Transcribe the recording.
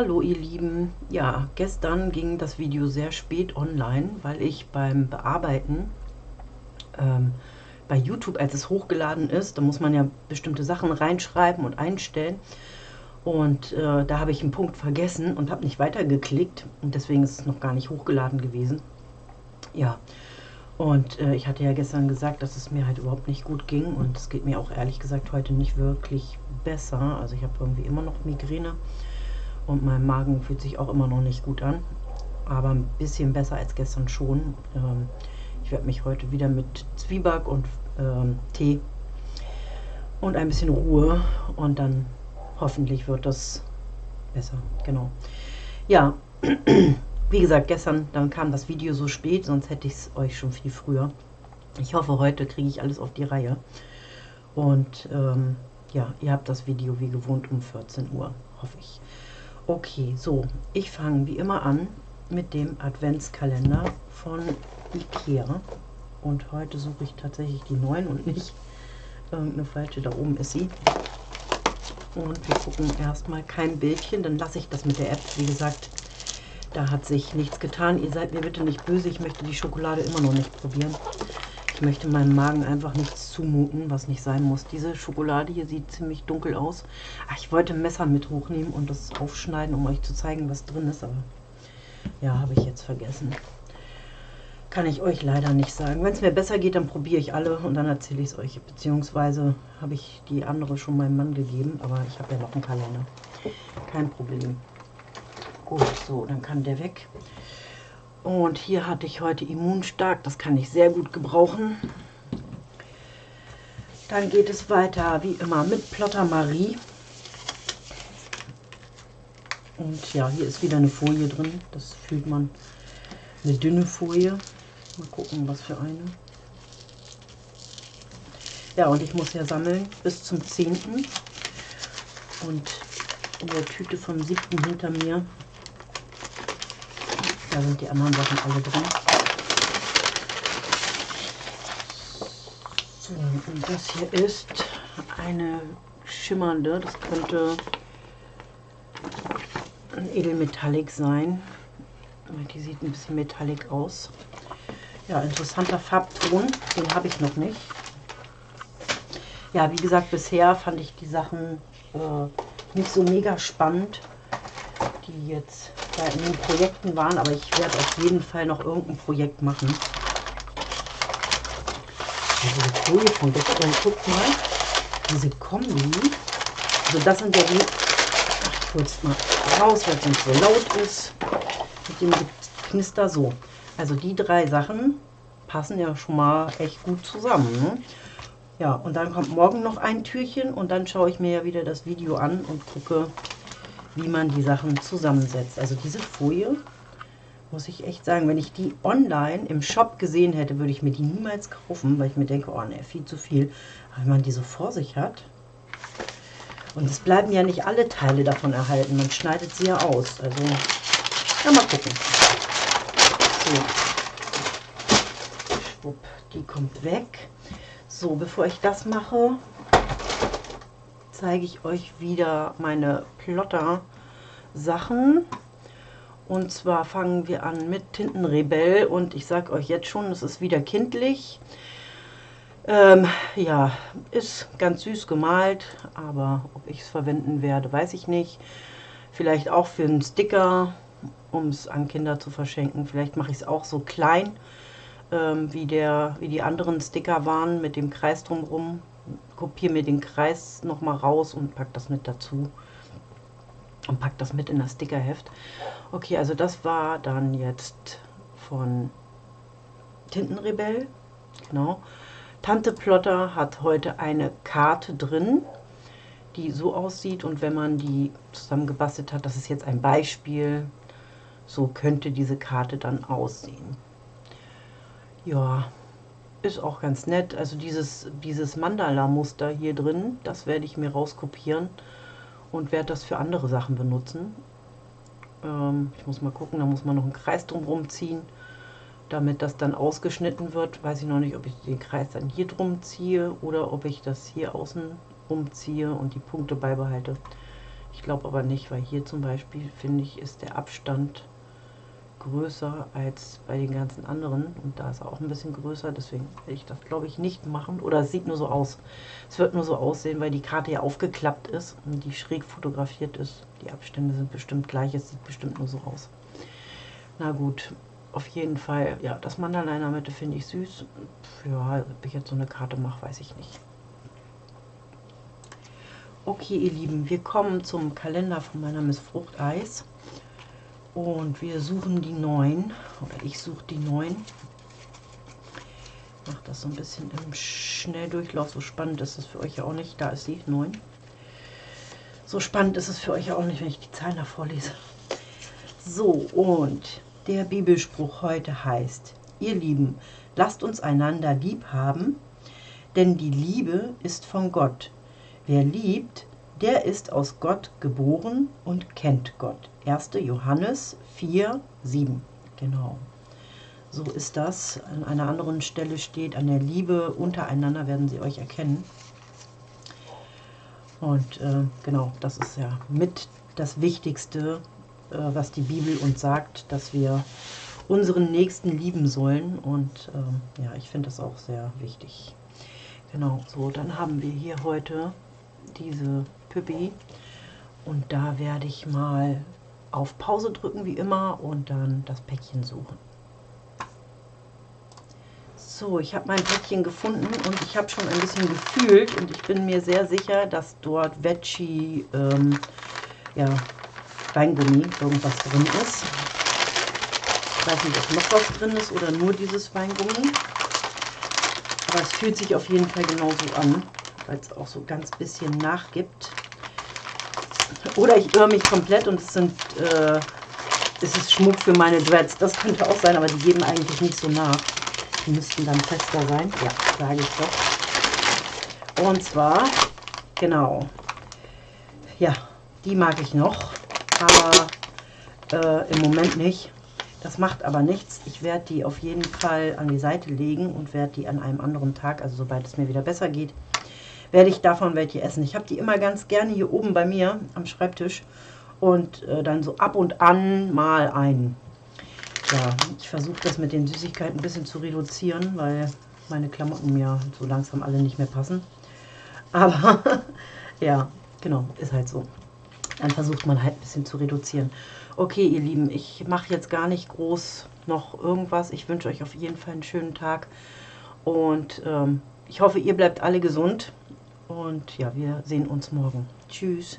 Hallo ihr Lieben, ja, gestern ging das Video sehr spät online, weil ich beim Bearbeiten ähm, bei YouTube, als es hochgeladen ist, da muss man ja bestimmte Sachen reinschreiben und einstellen. Und äh, da habe ich einen Punkt vergessen und habe nicht weitergeklickt. Und deswegen ist es noch gar nicht hochgeladen gewesen. Ja, und äh, ich hatte ja gestern gesagt, dass es mir halt überhaupt nicht gut ging. Und es geht mir auch ehrlich gesagt heute nicht wirklich besser. Also ich habe irgendwie immer noch Migräne und mein Magen fühlt sich auch immer noch nicht gut an, aber ein bisschen besser als gestern schon. Ähm, ich werde mich heute wieder mit Zwieback und ähm, Tee und ein bisschen Ruhe und dann hoffentlich wird das besser. Genau. Ja, wie gesagt, gestern dann kam das Video so spät, sonst hätte ich es euch schon viel früher. Ich hoffe, heute kriege ich alles auf die Reihe. Und ähm, ja, ihr habt das Video wie gewohnt um 14 Uhr, hoffe ich. Okay, so, ich fange wie immer an mit dem Adventskalender von Ikea. Und heute suche ich tatsächlich die neuen und nicht irgendeine falsche. Da oben ist sie. Und wir gucken erstmal kein Bildchen, dann lasse ich das mit der App. Wie gesagt, da hat sich nichts getan. Ihr seid mir bitte nicht böse, ich möchte die Schokolade immer noch nicht probieren. Ich möchte meinem Magen einfach nichts zumuten, was nicht sein muss. Diese Schokolade hier sieht ziemlich dunkel aus. Ach, ich wollte ein Messer mit hochnehmen und das aufschneiden, um euch zu zeigen, was drin ist. Aber ja, habe ich jetzt vergessen. Kann ich euch leider nicht sagen. Wenn es mir besser geht, dann probiere ich alle und dann erzähle ich es euch. Beziehungsweise habe ich die andere schon meinem Mann gegeben, aber ich habe ja noch einen Kalender. Kein Problem. Gut, so, dann kann der weg. Und hier hatte ich heute Immunstark, das kann ich sehr gut gebrauchen. Dann geht es weiter, wie immer, mit Plotter Marie. Und ja, hier ist wieder eine Folie drin, das fühlt man. Eine dünne Folie. Mal gucken, was für eine. Ja, und ich muss ja sammeln bis zum 10. Und in der Tüte vom 7. hinter mir sind die anderen Sachen alle drin. So, und das hier ist eine schimmernde, das könnte ein Edelmetallic sein. Die sieht ein bisschen metallic aus. Ja, interessanter Farbton, den habe ich noch nicht. Ja, wie gesagt, bisher fand ich die Sachen äh, nicht so mega spannend, die jetzt da in den Projekten waren, aber ich werde auf jeden Fall noch irgendein Projekt machen. Also die Folie von gestern, guckt mal, diese Kombi, also das sind ja die, ach, kurz mal raus, weil es nicht so laut ist, mit dem Knister so. Also die drei Sachen passen ja schon mal echt gut zusammen. Ne? Ja, und dann kommt morgen noch ein Türchen und dann schaue ich mir ja wieder das Video an und gucke, wie man die Sachen zusammensetzt. Also diese Folie, muss ich echt sagen, wenn ich die online im Shop gesehen hätte, würde ich mir die niemals kaufen, weil ich mir denke, oh ne, viel zu viel. Aber wenn man die so vor sich hat, und es bleiben ja nicht alle Teile davon erhalten, man schneidet sie ja aus. Also, ja, mal gucken. So. Schwupp, die kommt weg. So, bevor ich das mache, zeige ich euch wieder meine Plotter Sachen. Und zwar fangen wir an mit Tintenrebell und ich sage euch jetzt schon, es ist wieder kindlich. Ähm, ja, ist ganz süß gemalt, aber ob ich es verwenden werde, weiß ich nicht. Vielleicht auch für einen Sticker, um es an Kinder zu verschenken. Vielleicht mache ich es auch so klein, ähm, wie, der, wie die anderen Sticker waren, mit dem Kreis drumherum kopiere mir den Kreis nochmal raus und packe das mit dazu. Und packe das mit in das Stickerheft. Okay, also das war dann jetzt von Tintenrebell. Genau. Tante Plotter hat heute eine Karte drin, die so aussieht. Und wenn man die zusammengebastelt hat, das ist jetzt ein Beispiel, so könnte diese Karte dann aussehen. Ja, ist auch ganz nett. Also dieses, dieses Mandala-Muster hier drin, das werde ich mir rauskopieren und werde das für andere Sachen benutzen. Ähm, ich muss mal gucken, da muss man noch einen Kreis drum ziehen, damit das dann ausgeschnitten wird. Weiß ich noch nicht, ob ich den Kreis dann hier drum ziehe oder ob ich das hier außen rumziehe und die Punkte beibehalte. Ich glaube aber nicht, weil hier zum Beispiel, finde ich, ist der Abstand größer als bei den ganzen anderen. Und da ist er auch ein bisschen größer, deswegen werde ich das, glaube ich, nicht machen. Oder es sieht nur so aus. Es wird nur so aussehen, weil die Karte ja aufgeklappt ist und die schräg fotografiert ist. Die Abstände sind bestimmt gleich, es sieht bestimmt nur so aus. Na gut, auf jeden Fall, ja, das Mandala in der Mitte finde ich süß. Ja, ob ich jetzt so eine Karte mache, weiß ich nicht. Okay, ihr Lieben, wir kommen zum Kalender von meiner Miss Fruchteis. Und wir suchen die 9, oder ich suche die 9. Ich mache das so ein bisschen im Schnelldurchlauf. So spannend ist es für euch ja auch nicht. Da ist sie, 9. So spannend ist es für euch ja auch nicht, wenn ich die Zahlen da vorlese. So, und der Bibelspruch heute heißt, ihr Lieben, lasst uns einander lieb haben, denn die Liebe ist von Gott. Wer liebt, der ist aus Gott geboren und kennt Gott. 1. Johannes 4, 7. Genau. So ist das. An einer anderen Stelle steht, an der Liebe untereinander werden sie euch erkennen. Und äh, genau, das ist ja mit das Wichtigste, äh, was die Bibel uns sagt, dass wir unseren Nächsten lieben sollen. Und äh, ja, ich finde das auch sehr wichtig. Genau, so, dann haben wir hier heute diese Püppi. Und da werde ich mal auf Pause drücken, wie immer, und dann das Päckchen suchen. So, ich habe mein Päckchen gefunden und ich habe schon ein bisschen gefühlt und ich bin mir sehr sicher, dass dort Veggie, ähm, ja, Weingummi irgendwas drin ist. Ich weiß nicht, ob noch was drin ist oder nur dieses Weingummi. Aber es fühlt sich auf jeden Fall genauso an, weil es auch so ganz bisschen nachgibt. Oder ich irre mich komplett und es sind äh, es ist Schmuck für meine Dreads. Das könnte auch sein, aber die geben eigentlich nicht so nach. Die müssten dann fester sein. Ja, sage ich doch. Und zwar, genau, ja, die mag ich noch aber äh, im Moment nicht. Das macht aber nichts. Ich werde die auf jeden Fall an die Seite legen und werde die an einem anderen Tag, also sobald es mir wieder besser geht, werde ich davon welche essen. Ich habe die immer ganz gerne hier oben bei mir am Schreibtisch und äh, dann so ab und an mal einen. Ja, ich versuche das mit den Süßigkeiten ein bisschen zu reduzieren, weil meine Klamotten mir so langsam alle nicht mehr passen. Aber ja, genau, ist halt so dann versucht man halt ein bisschen zu reduzieren. Okay, ihr Lieben, ich mache jetzt gar nicht groß noch irgendwas. Ich wünsche euch auf jeden Fall einen schönen Tag und ähm, ich hoffe, ihr bleibt alle gesund und ja, wir sehen uns morgen. Tschüss.